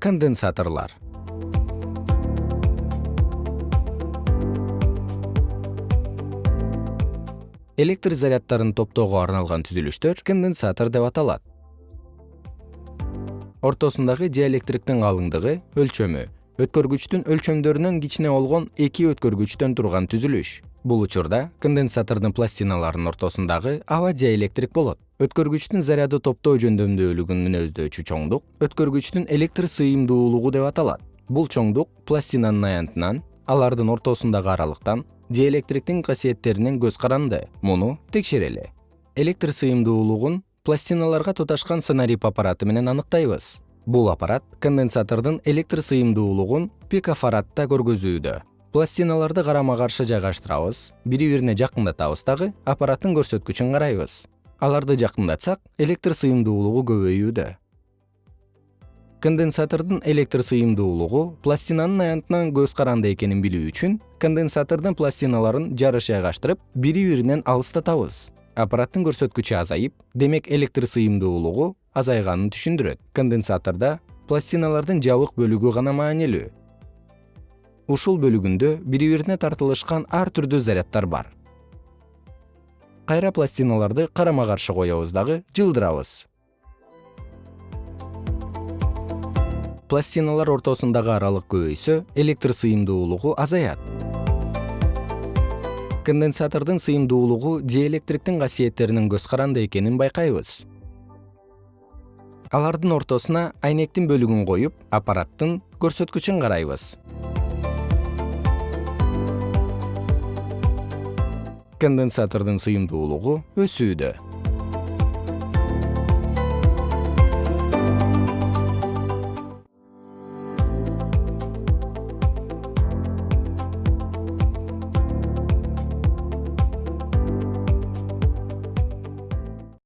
конденсаторлор электр заряддарын топтоого арналган түзүлүштөр конденсатор деп аталат. Ортосундагы диэлектриктин калыңдыгы өлчөмү. Өткөргүчтүн өлчөмдөрүнөн кичине болгон эки өткөргүчтөн турган түзүлүш. Бул учурда конденсатордун пластиналарынын ортосундагы аба диэлектрик болот өткөргүчтүн заряды топтоо жөндөмдүүлүгүн мүнөздөчү чоңдук өткөргүчтүн электр сыйымдуулугу деп аталат. Бул чоңдук пластинанын аянтынан алардын ортосундагы аралыктан диэлектриктин касиеттеринен көз каранды. Муну текшерели электр сыйымдуулугун пластиналарга туташкан сонариб аппараты менен аныктайбыз. Бул аппарат конденсатордун электр сыйымдуулугун пикофарадта көргөзүүдө. Пластиналарды карама каршы жайгаштырабыз бири бирине жакындатабыз дагы аппараттын көрсөткүчүн карайбыз аларды жакындатсак электр сыйымдуулугу көбөйүүдө конденсатордун электр сыйымдуулугу пластинанын аянтынан көз каранды экенин билүү үчүн конденсатордун пластиналарын жарыш жайгаштырып бири биринен алыстатабыз. Аппараттын көрсөткүчү азайып демек электр сыйымдуулугу азайганын түшүндүрөт. Конденсатордо пластиналардын жабык бөлүгү гана маанилүү. Ушул бөлүгүндө бири бирине тартылышкан ар түрдүү заряддар бар кайра пластиналарды карама каршы коебуз дагы жылдырабыз. Пластиналар ортосундагы аралык көбөйсө электр сыйымдуулугу азаят. Конденсатордун сыйымдуулугу диэлектриктин касиеттеринен көз каранды экенин байкайбыз. Алардын ортосуна айнектин бөлүгүн коюп аппараттын көрсөткүчүн карайбыз конденсатордун сыйымдуулугу өсүүдө